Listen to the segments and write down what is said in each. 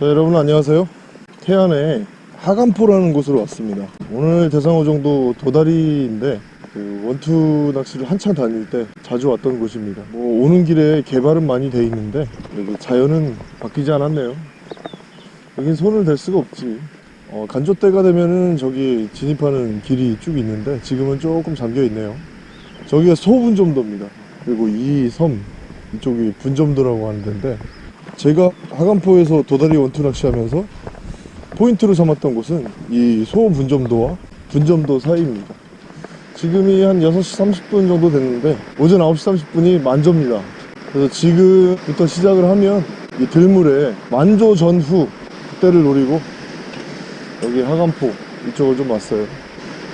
자 여러분 안녕하세요. 태안에 하간포라는 곳으로 왔습니다. 오늘 대상어 정도 도다리인데 그 원투 낚시를 한참 다닐 때 자주 왔던 곳입니다. 뭐 오는 길에 개발은 많이 돼 있는데 그래도 자연은 바뀌지 않았네요. 여긴 손을 댈 수가 없지. 어, 간조 때가 되면은 저기 진입하는 길이 쭉 있는데 지금은 조금 잠겨 있네요. 저기가 소분점도입니다. 그리고 이 섬 이쪽이 분점도라고 하는 데인데 제가 학암포에서 도다리 원투 낚시하면서 포인트로 삼았던 곳은 이 소분점도와 분점도 사이입니다. 지금이 한 6시 30분 정도 됐는데 오전 9시 30분이 만조입니다. 그래서 지금부터 시작을 하면 이 들물에 만조 전후 그때를 노리고 여기 학암포 이쪽을 좀 왔어요.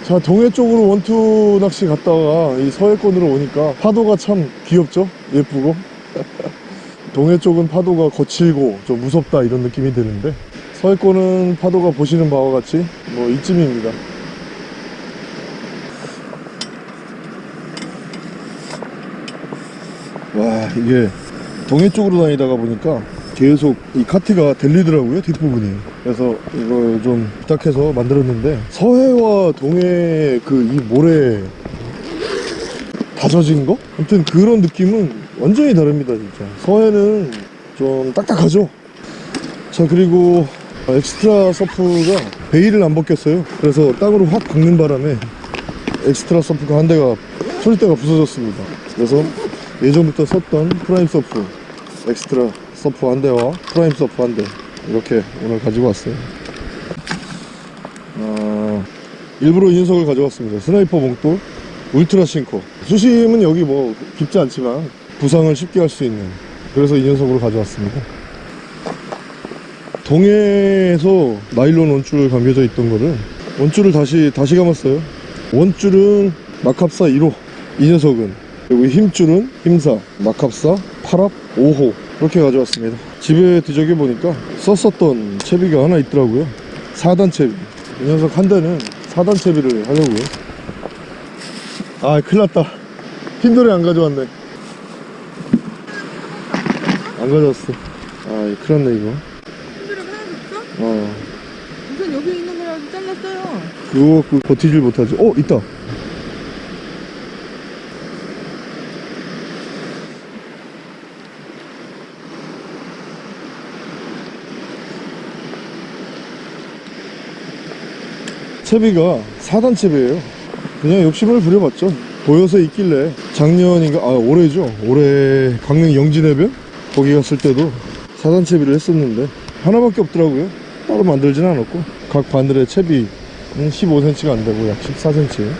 자 동해 쪽으로 원투 낚시 갔다가 이 서해권으로 오니까 파도가 참 귀엽죠? 예쁘고 동해 쪽은 파도가 거칠고 좀 무섭다 이런 느낌이 드는데 서해권은 파도가 보시는 바와 같이 뭐 이쯤입니다 와 이게 동해 쪽으로 다니다가 보니까 계속 이 카트가 들리더라고요 뒷부분이 그래서 이걸 좀 부탁해서 만들었는데 서해와 동해 그 이 모래 다져진 거? 아무튼 그런 느낌은 완전히 다릅니다 진짜. 서해는 좀 딱딱하죠? 자 그리고 엑스트라 서프가 bail을 안 벗겼어요. 그래서 땅으로 확 박는 바람에 엑스트라 서프가 한 대가 초릿대가 부서졌습니다. 그래서 예전부터 썼던 프라임 서프 엑스트라 서프 한 대와 프라임 서프 한 대 이렇게 오늘 가지고 왔어요. 어, 일부러 이 녀석을 가져왔습니다. 스나이퍼 봉돌 울트라 싱커. 수심은 여기 뭐 깊지 않지만 부상을 쉽게 할 수 있는 그래서 이 녀석으로 가져왔습니다. 동해에서 나일론 원줄 감겨져 있던 거를 원줄을 다시 다시 감았어요. 원줄은 마캅사 1호. 이 녀석은 그리고 힘줄은 힘사 마캅사 8합 5호. 이렇게 가져왔습니다. 집에 뒤적여 보니까 썼었던 채비가 하나 있더라고요. 4단 채비. 이 녀석 한 대는 4단 채비를 하려고요. 아 큰일 났다. 핀돌이 안 가져왔네 안 가져왔어. 아 큰일 났네 이거. 흔들어 하나도 없어? 어. 우선 여기 있는 거라도 잘랐어요. 그거 갖고 버티질 못하지. 어 있다. 채비가 4단 채비예요. 그냥 욕심을 부려봤죠. 보여서 있길래 작년인가 아 올해죠? 올해 강릉 영진해변 거기 갔을 때도 4단 채비를 했었는데 하나밖에 없더라고요. 따로 만들진 않았고 각 바늘의 채비 15cm가 안 되고 약 14cm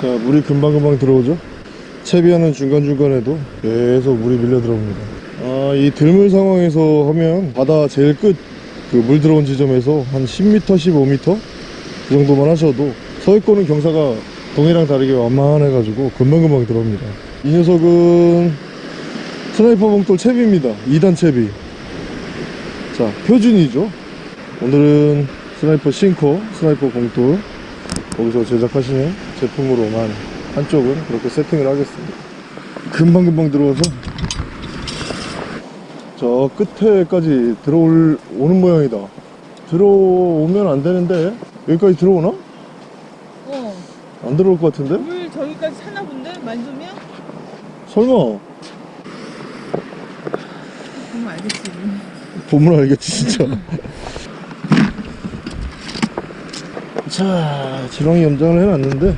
자 물이 금방금방 들어오죠 채비하는 중간중간에도 계속 물이 밀려 들어옵니다. 아, 이 들물 상황에서 하면 바다 제일 끝 그 물 들어온 지점에서 한 10m 15m 그 정도만 하셔도 서해권은 경사가 동해랑 다르게 완만해 가지고 금방금방 들어옵니다. 이 녀석은 스나이퍼 봉돌 채비입니다. 2단 채비. 자 표준이죠. 오늘은 스나이퍼 싱커 스나이퍼 봉돌. 거기서 제작하시는 제품으로만 한쪽은 그렇게 세팅을 하겠습니다 금방금방 들어와서 저 끝에까지 들어올 오는 모양이다 들어오면 안 되는데 여기까지 들어오나? 어. 안 들어올 것 같은데? 물 저기까지 차나 본데? 만조면? 설마 보면 알겠지. 보면 알겠지 진짜 자 지렁이 염장을 해놨는데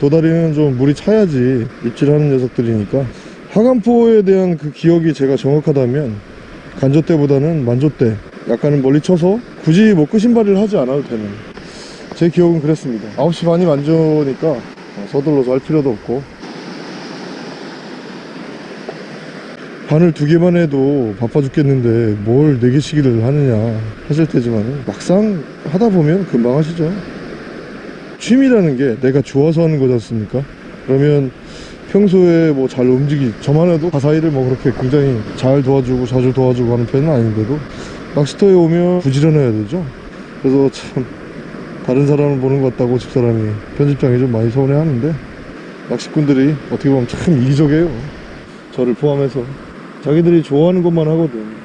도다리는 좀 물이 차야지 입질하는 녀석들이니까. 하간포에 대한 그 기억이 제가 정확하다면 간조 때보다는 만조 때 약간은 멀리 쳐서 굳이 뭐 끄신발이를 하지 않아도 되는. 제 기억은 그랬습니다. 9시 반이 만조니까 어, 서둘러서 할 필요도 없고. 바늘 두 개만 해도 바빠 죽겠는데 뭘 네 개씩을 하느냐 하실 테지만 막상 하다 보면 금방 하시죠 취미라는 게 내가 좋아서 하는 거지 않습니까? 그러면 평소에 뭐 잘 움직이 저만 해도 가사일을 뭐 그렇게 굉장히 잘 도와주고 자주 도와주고 하는 편은 아닌데도 낚시터에 오면 부지런해야 되죠? 그래서 참 다른 사람을 보는 것 같다고 집사람이 편집장이 좀 많이 서운해 하는데 낚시꾼들이 어떻게 보면 참 이기적이에요. 저를 포함해서 자기들이 좋아하는 것만 하거든.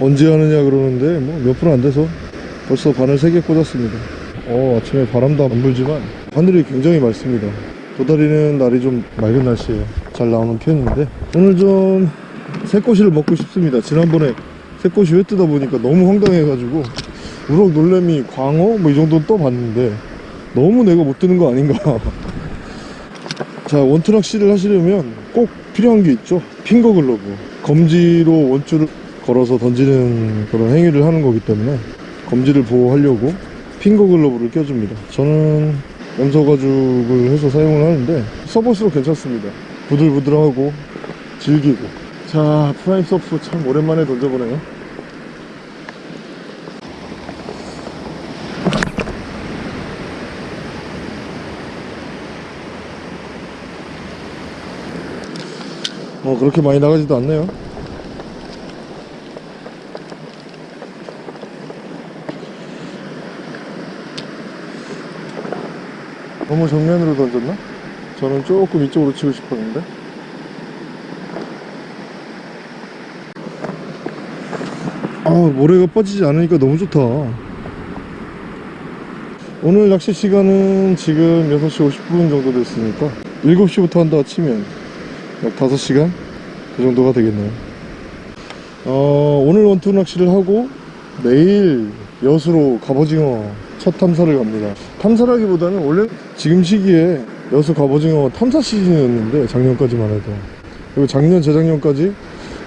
언제 하느냐 그러는데 뭐 몇 분 안 돼서 벌써 바늘 3개 꽂았습니다 어 아침에 바람도 안 불지만 하늘이 굉장히 맑습니다. 도다리는 날이 좀 맑은 날씨에 잘 나오는 편인데 오늘 좀 새꼬시를 먹고 싶습니다. 지난번에 새꼬시 회 뜨다 보니까 너무 황당해 가지고 우럭 놀래미 광어 뭐 이 정도는 떠봤는데 너무 내가 못 뜨는 거 아닌가. 자 원투 낚시를 하시려면 꼭 필요한 게 있죠. 핑거 글러브. 검지로 원줄을 걸어서 던지는 그런 행위를 하는 거기 때문에 검지를 보호하려고 핑거 글러브를 껴줍니다. 저는 염소 가죽을 해서 사용을 하는데 써볼수록 괜찮습니다. 부들부들하고 질기고. 자 프라임 서프 참 오랜만에 던져보네요. 어 그렇게 많이 나가지도 않네요 너무 정면으로 던졌나? 저는 조금 이쪽으로 치고 싶었는데. 아 모래가 빠지지 않으니까 너무 좋다. 오늘 낚시 시간은 지금 6시 50분 정도 됐으니까 7시부터 한다 치면 약 5시간? 그 정도가 되겠네요. 어, 오늘 원투 낚시를 하고 내일 여수로 갑오징어 첫 탐사를 갑니다. 탐사라기보다는 원래 지금 시기에 여수 갑오징어 탐사 시즌이었는데 작년까지만 해도. 그리고 작년 재작년까지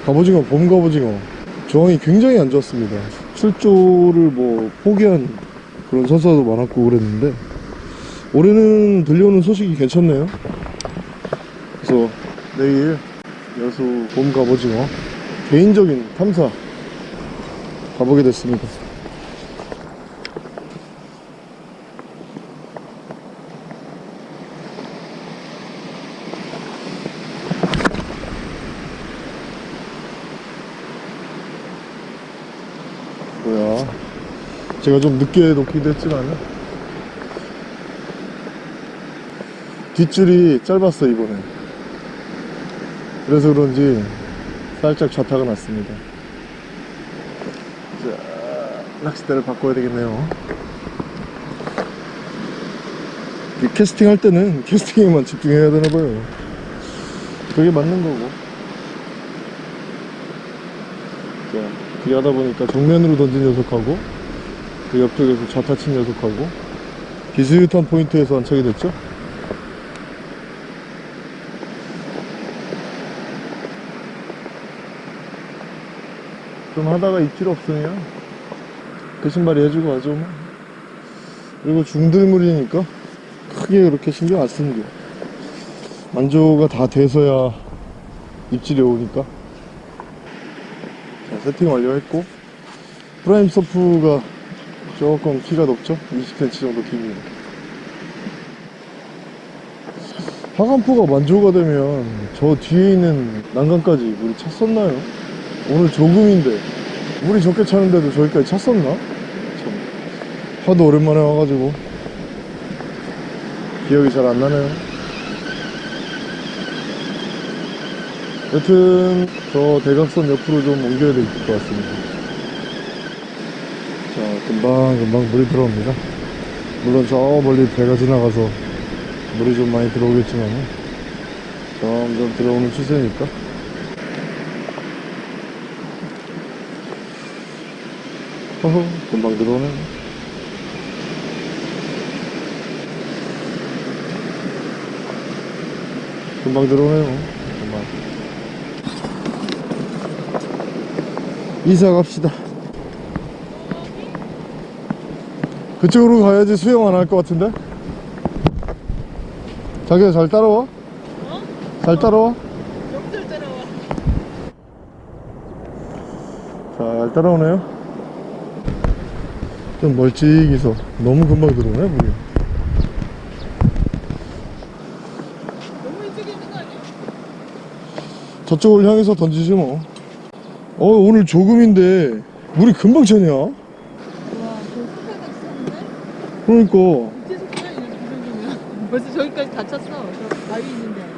갑오징어 봄 갑오징어 조항이 굉장히 안 좋았습니다. 출조를 뭐 포기한 그런 선수도 많았고 그랬는데 올해는 들려오는 소식이 괜찮네요. 그래서 내일 여수 봄 갑오징어 개인적인 탐사 가보게 됐습니다 뭐야 제가 좀 늦게 놓기도 했지만 뒷줄이 짧았어 이번에 그래서 그런지 살짝 좌타가 났습니다. 자 낚싯대를 바꿔야 되겠네요. 이 캐스팅 할 때는 캐스팅에만 집중해야 되나 봐요. 그게 맞는 거고. 자 그렇게 하다 보니까 정면으로 던진 녀석하고 그 옆쪽에서 좌타 친 녀석하고 비스윗한 포인트에서 안착이 됐죠? 좀 하다가 입질 없으면 그 신발이 해주고 가죠 뭐. 그리고 중들물이니까 크게 그렇게 신경 안 쓰는 게. 만조가 다 돼서야 입질이 오니까. 자 세팅 완료했고 프라임 서프가 조금 키가 높죠? 20cm 정도 깁니다 학암포가 만조가 되면 저 뒤에 있는 난간까지 물이 찼었나요? 오늘 조금인데 물이 적게 차는데도 저기까지 찼었나? 참. 하도 오랜만에 와가지고 기억이 잘 안 나네요. 여튼 저 대각선 옆으로 좀 옮겨야 될 것 같습니다. 자 금방 금방 물이 들어옵니다. 물론 저 멀리 배가 지나가서 물이 좀 많이 들어오겠지만 점점 들어오는 추세니까. 허허 금방 들어오네. 금방 들어오네요. 금방. 이사 갑시다 그쪽으로 가야지 수영 안 할 것 같은데? 자기야 잘 따라와? 어? 잘 따라와? 잘 따라오네요 좀 멀찍이서 너무 금방 들어오네 물이 너무 일찍 있는 거 아니야? 저쪽을 향해서 던지지 뭐어 오늘 조금인데 물이 금방 차냐? 그러니까. 벌써 저기까지 다 찼어. 저 바위 있는데.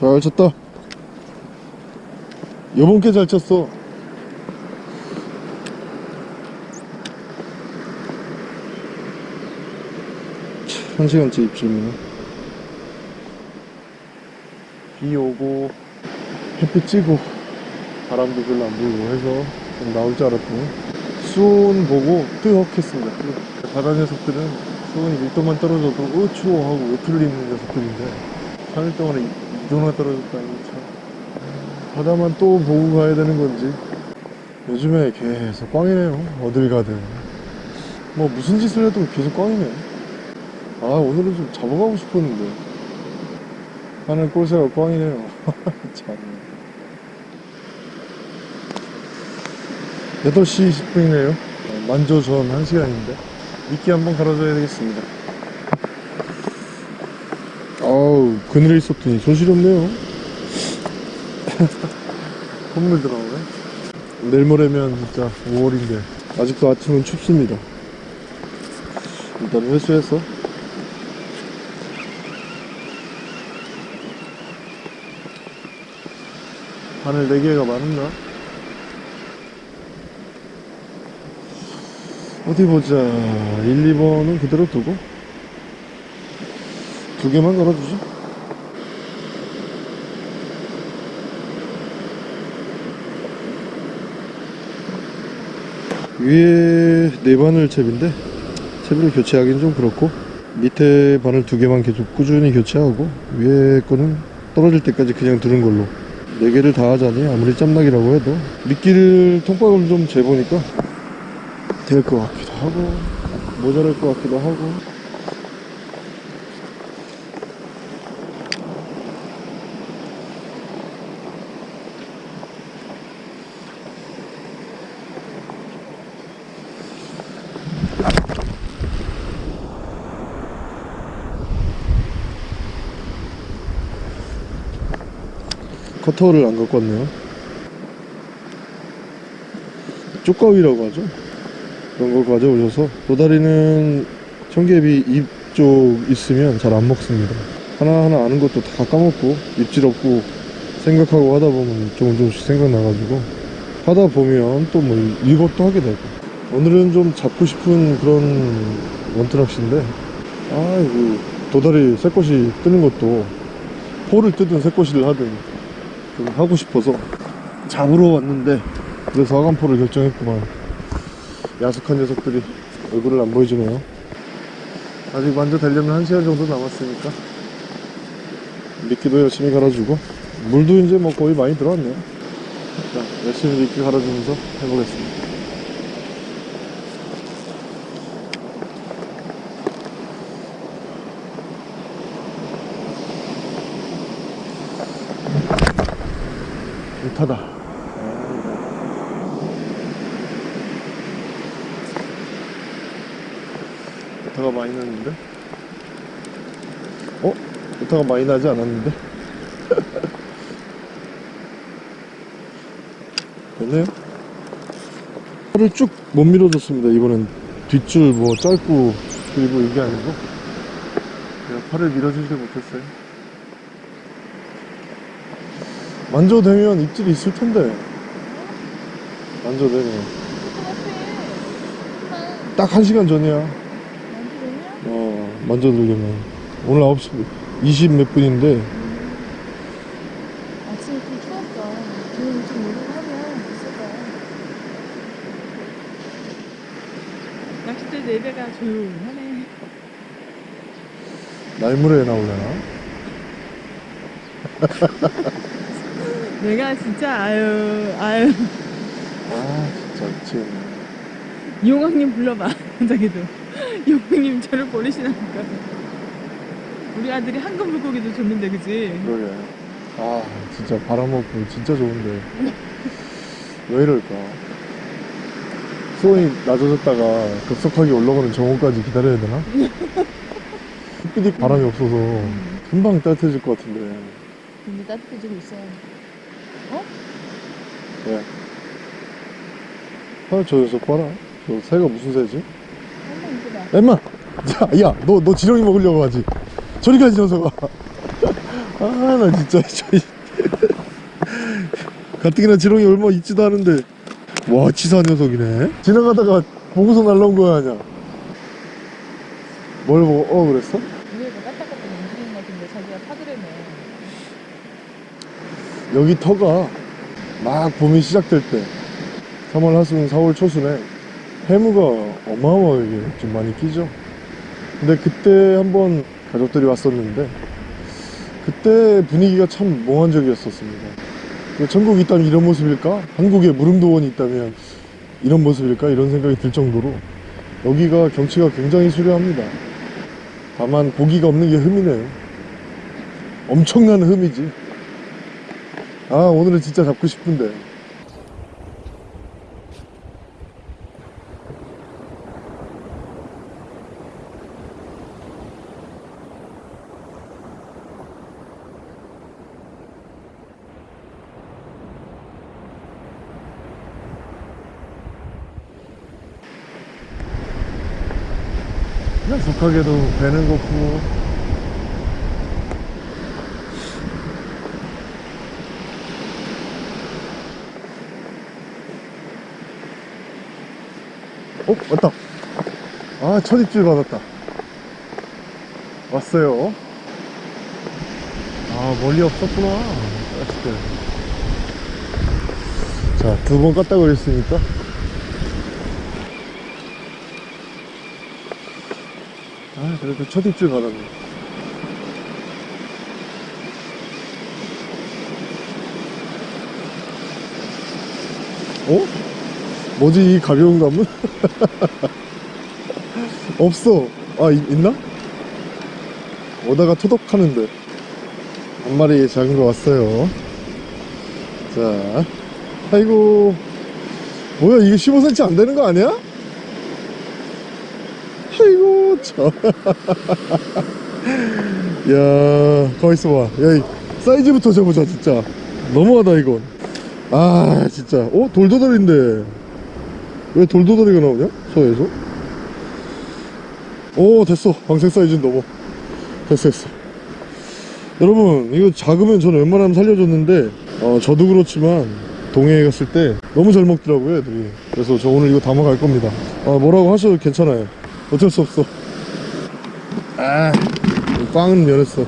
잘 쳤다. 게잘 쳤어. 한 시간째 입질이네. 비 오고 햇빛 찌고 바람도 별로 안 불고 해서 좀 나올 줄 알았더니 수온 보고 뜨겁겠습니다. 뜨겁. 바다 녀석들은 수온이 1도만 떨어져도 어 추워 하고 입는 녀석들인데 3일 동안에 2도나 떨어졌다니 참 바다만 또 보고 가야 되는 건지. 요즘에 계속 꽝이네요 어딜 가든. 뭐 무슨 짓을 해도 계속 꽝이네 아 오늘은 좀 잡아가고 싶었는데. 하늘 꼴새가 꽝이네요. 참. 8시 10분이네요. 만조 전 1시간인데. 미끼 한번 갈아줘야 되겠습니다 아우 그늘에 있었더니 손실없네요. 콧물 들어오네 내일 모레면 진짜 5월인데 아직도 아침은 춥습니다. 일단 회수해서. 하늘 4개가 많았나? 어디 보자. 1, 2번은 그대로 두고. 두 개만 걸어주죠 위에 네 바늘 잽인데 잽을 교체하기는 좀 그렇고 밑에 바늘 두 개만 계속 꾸준히 교체하고 위에 거는 떨어질 때까지 그냥 두는 걸로. 네 개를 다 하자니 아무리 짬나기라고 해도 미끼를 통박을 좀 재보니까 될 것 같기도 하고 모자랄 것 같기도 하고 커터를 안 갖고 왔네요. 쪽가위라고 하죠? 그런 걸 가져오셔서 도다리는 청개비 입 쪽 있으면 잘 안 먹습니다. 하나하나 아는 것도 다 까먹고 입질 없고 생각하고 하다 보면 조금 조금씩 생각나가지고 하다 보면 또 뭐 이것도 하게 되고. 오늘은 좀 잡고 싶은 그런 원투낚시인데 아이고 도다리 새꽃이 뜨는 것도 포를 뜨든 새꽃이를 하든 좀 하고 싶어서 잡으러 왔는데 그래서 하간포를 결정했구만. 야속한 녀석들이 얼굴을 안 보여주네요. 아직 완전 되려면 1시간 정도 남았으니까 미끼도 열심히 갈아주고 물도 이제 뭐 거의 많이 들어왔네요. 자 열심히 미끼 갈아주면서 해보겠습니다 못하다. 못하가 많이 났는데? 어? 오타가 많이 나지 않았는데? 됐네요? 팔을 쭉 못 밀어줬습니다 이번엔. 뒷줄 뭐 짧고 그리고 이게 아니고. 제가 팔을 밀어주지 못했어요 만져도 되면 입질이 있을 텐데 똑같아. 딱한 시간 전이야? 어 만져들려면 오늘 9시 20 몇 분인데 아침에 좀 추웠어. 기온이 좀 오르하면 있을 거야. 낚싯대 네 조용하네. 날물에 나오려나? 내가 진짜 아유 아유. 아 진짜 미치겠네. 이용왕님 불러봐 자기도. 이용왕님 저를 버리시나니까. 우리 아들이 한금 물고기도 줬는데 그지? 그러게. 아 진짜 바람 없고 진짜 좋은데. 왜 이럴까? 수온이 낮아졌다가 급속하게 올라가는 정오까지 기다려야 되나? 햇빛이 바람이 없어서 금방 따뜻해질 것 같은데. 근데 따뜻해지고 있어 왜? 아, 저 녀석 봐라 저 새가 무슨 새지? 한번 이거다 엠마! 자, 야, 너, 너 지렁이 먹으려고 하지? 저리 가지, 녀석아. 아, 나 진짜, 저기. 가뜩이나 지렁이 얼마 있지도 않은데. 와, 치사한 녀석이네. 지나가다가 보고서 날라온 거야, 아냐? 뭘 보고, 어, 그랬어? 위에가 까딱까딱 움직이는 것 같은데 자기가 파드래네 여기 터가 막 봄이 시작될 때 3월 하순 4월 초순에 해무가 어마어마하게 좀 많이 끼죠. 근데 그때 한번 가족들이 왔었는데 그때 분위기가 참 몽환적이었었습니다. 그 전국이 있다면 이런 모습일까? 한국에 무릉도원이 있다면 이런 모습일까? 이런 생각이 들 정도로 여기가 경치가 굉장히 수려합니다. 다만 고기가 없는 게 흠이네요. 엄청난 흠이지 아 오늘은 진짜 잡고 싶은데. 약속하게도 배는 고프고 어? 왔다. 아 첫 입질 받았다. 왔어요. 아 멀리 없었구나. 아쉽게. 자두 번 깠다 그랬으니까. 아 그래도 첫 입질 받았네 어? 뭐지 이 가벼운 감은? 없어 아 있, 있나? 오다가 토독하는데 한 마리 작은 거 왔어요 자 아이고 뭐야 이게 15cm 안 되는 거 아니야? 아이고 참. 야 가만있어 봐. 야, 이 사이즈부터 재보자 진짜. 너무하다 이건. 아 진짜. 어 돌도다리인데 왜 돌도다리가 나오냐? 서에서? 오 됐어. 방생 사이즈는 넘어. 됐어 됐어. 여러분 이거 작으면 저는 웬만하면 살려줬는데 어, 저도 그렇지만 동해에 갔을 때 너무 잘 먹더라고요 애들이 그래서 저 오늘 이거 담아갈 겁니다 아 뭐라고 하셔도 괜찮아요 어쩔 수 없어 아 빵은 면했어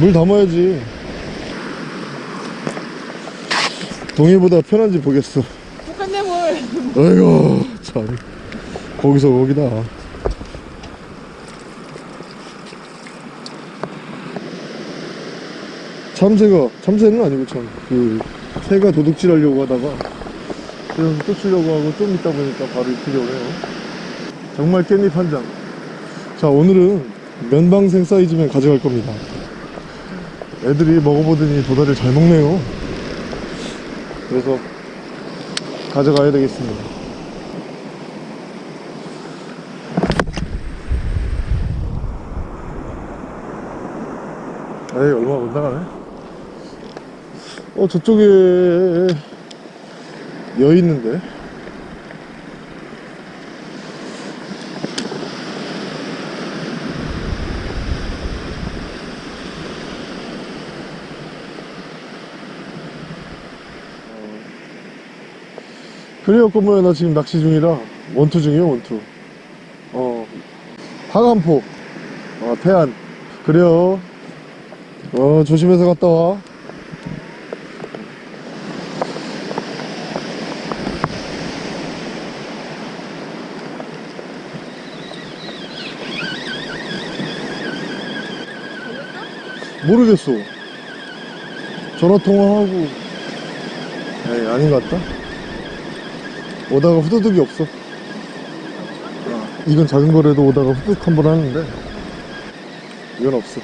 물 담아야지 동해보다 편한지 보겠어. 뭘 아이고 참. 거기서 거기다. 참새가 참새는 아니고 참그 새가 도둑질 하려고 하다가 좀 쫓으려고 하고 좀 있다 보니까 바로 입히려고 해요. 정말 깻잎 한장. 자 오늘은 면방생 사이즈면 가져갈 겁니다. 애들이 먹어보더니 도다리를 잘 먹네요 그래서 가져가야 되겠습니다. 에이 얼마 못 나가네. 어 저쪽에 여 있는데? 그래요 꼬모야 나 지금 낚시 중이라 원투 중이요 원투. 어 하간포 어 태안. 그래요. 어 조심해서 갔다 와. 모르겠어. 전화통화하고. 에이 아닌 것 같다 오다가 후두둑이 없어. 이건 작은 거라도 오다가 후둑 한 번 하는데 이건 없어.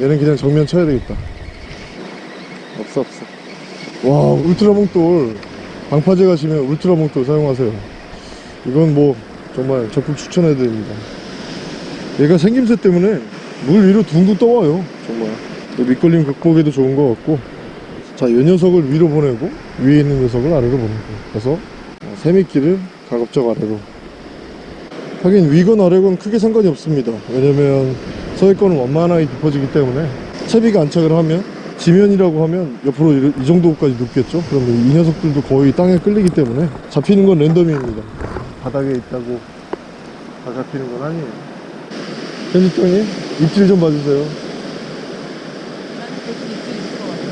얘는 그냥 정면 쳐야 되겠다. 없어 없어. 와 울트라 몽돌. 방파제 가시면 울트라 몽돌 사용하세요. 이건 뭐 정말 적극 추천해 드립니다. 얘가 생김새 때문에 물 위로 둥둥 떠와요 정말. 또 밑걸림 극복에도 좋은 것 같고. 자이 녀석을 위로 보내고 위에 있는 녀석을 아래로 보내고 그래서 세미끼를 가급적 아래로. 하긴 위건 아래건 크게 상관이 없습니다. 왜냐면 서해권은 완만하게 깊어지기 때문에 채비가 안착을 하면 지면이라고 하면 옆으로 이, 이 정도까지 눕겠죠? 그러면 이 녀석들도 거의 땅에 끌리기 때문에 잡히는 건 랜덤입니다. 바닥에 있다고 다 잡히는 건 아니에요. 편집장님 입질 좀 봐주세요 나는 계속 입질이 들어왔어.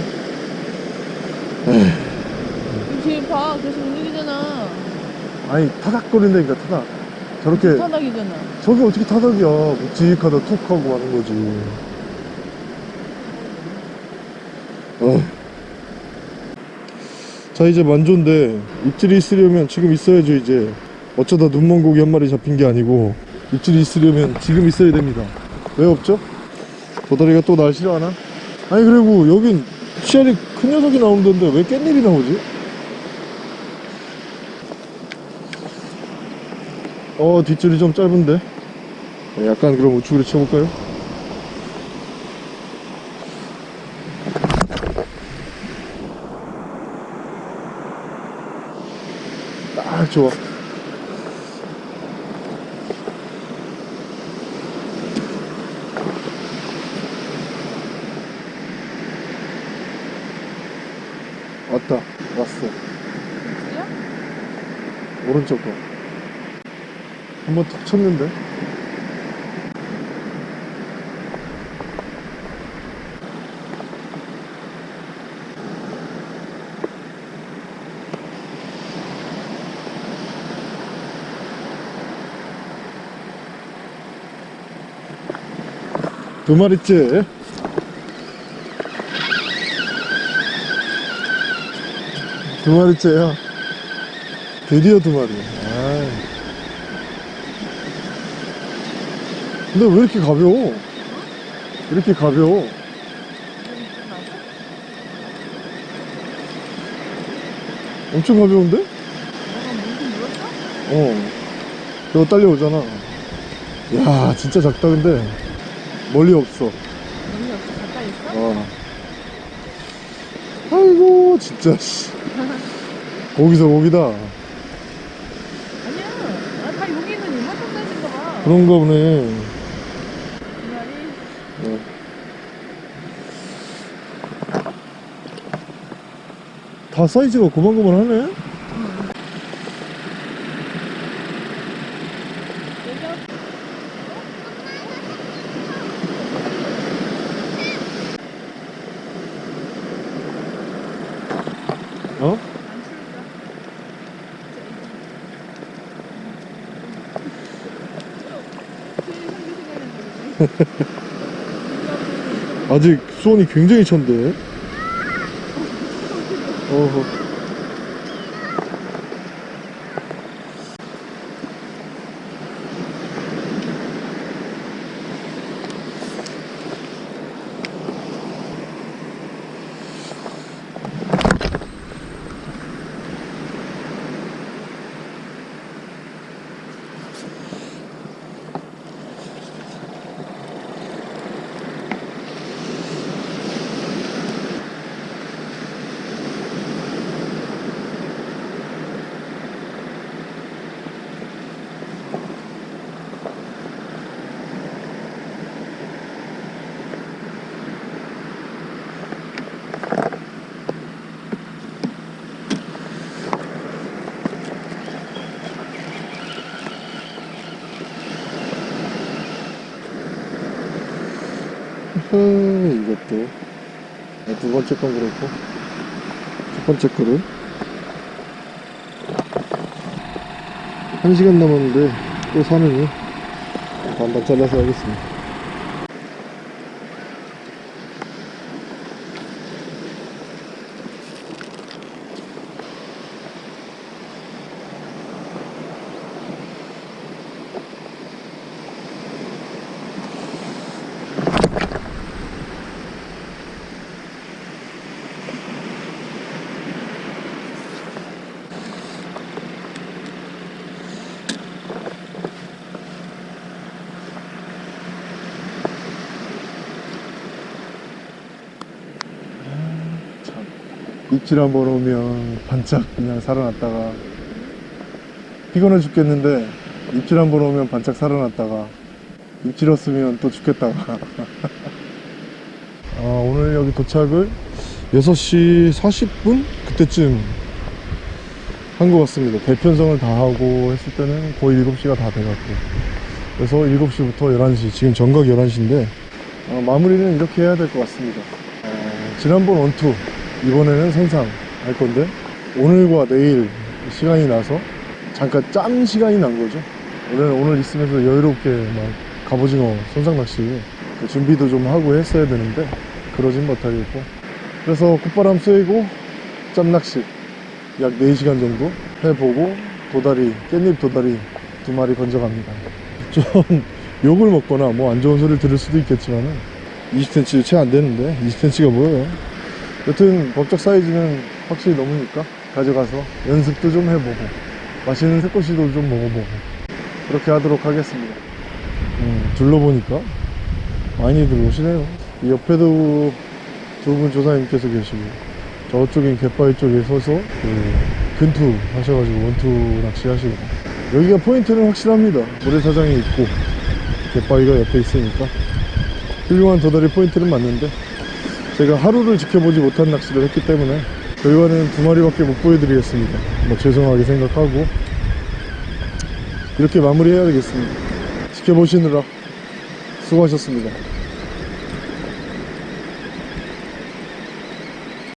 지금 봐, 계속 움직이잖아. 아니 타닥거린다니까 타닥 저렇게 타닥이잖아. 저게 어떻게 타닥이야 묵직하다 툭 하고 마는 거지 어. 자 이제 만조인데 입질이 있으려면 지금 있어야죠 이제 어쩌다 눈먼 고기 한 마리 잡힌 게 아니고 입질이 있으려면 지금 있어야 됩니다 왜 없죠? 도다리가 또 날 싫어하나? 아니 그리고 여긴 씨알이 큰 녀석이 나오는데 왜 깻잎이 나오지? 어 뒷줄이 좀 짧은데? 네, 약간 그럼 우측으로 쳐볼까요? 딱 좋아. 왔다. 왔어? 오른쪽 거 한번 툭 쳤는데? 두 마리째. 두 마리째야. 드디어 두 마리 아이. 근데 왜 이렇게 가벼워? 이렇게 가벼워? 엄청 가벼운데? 어. 저거 딸려오잖아. 야, 진짜 작다, 근데. 멀리 없어. 여기 없어. 가까이 있어? 어. 아이고, 진짜, 씨. 거기서 거기다. 아니야. 아, 다 여기 있는 이만큼 사이즈인가 봐. 그런가 보네. 이 말이 어. 다 사이즈가 고만고만하네? 어? 아직 수온이 굉장히 찬데. 어 허. 이것도. 네, 두 번째 건 그렇고. 첫 번째 거를. 한 시간 남았는데 또 사느니 반반 잘라서 하겠습니다 입질 한 번 오면 반짝 그냥 살아났다가 피곤해 죽겠는데 입질 한 번 오면 반짝 살아났다가 입질 없으면 또 죽겠다가. 아, 오늘 여기 도착을 6시 40분? 그때쯤 한 것 같습니다. 대편성을 다 하고 했을 때는 거의 7시가 다 돼갖고. 그래서 7시부터 11시 지금 정각 11시인데 어, 마무리는 이렇게 해야 될 것 같습니다. 어, 지난번 원투 이번에는 선상 할 건데 오늘과 내일 시간이 나서 잠깐 짬 시간이 난 거죠. 오늘 오늘 있으면서 여유롭게 막 갑오징어 선상 낚시 그 준비도 좀 하고 했어야 되는데 그러진 못하겠고. 그래서 콧바람 쐬고 짬 낚시 약 4시간 정도 해보고 도다리 깻잎 도다리 두 마리 건져갑니다. 좀 욕을 먹거나 뭐 안 좋은 소리를 들을 수도 있겠지만은 20cm 채 안 되는데 20cm가 뭐예요 여튼 법적 사이즈는 확실히 넘으니까 가져가서 연습도 좀 해보고 맛있는 새꼬시도 좀 먹어보고 그렇게 하도록 하겠습니다. 음, 둘러보니까 많이들 오시네요. 이 옆에도 두 분 조사님께서 계시고 저쪽엔 갯바위 쪽에 서서 그 근투 하셔가지고 원투 낚시 하시고 여기가 포인트는 확실합니다. 모래사장이 있고 갯바위가 옆에 있으니까 훌륭한 도다리 포인트는 맞는데 제가 하루를 지켜보지 못한 낚시를 했기 때문에 결과는 두 마리밖에 못 보여드리겠습니다. 뭐 죄송하게 생각하고 이렇게 마무리해야 되겠습니다. 지켜보시느라 수고하셨습니다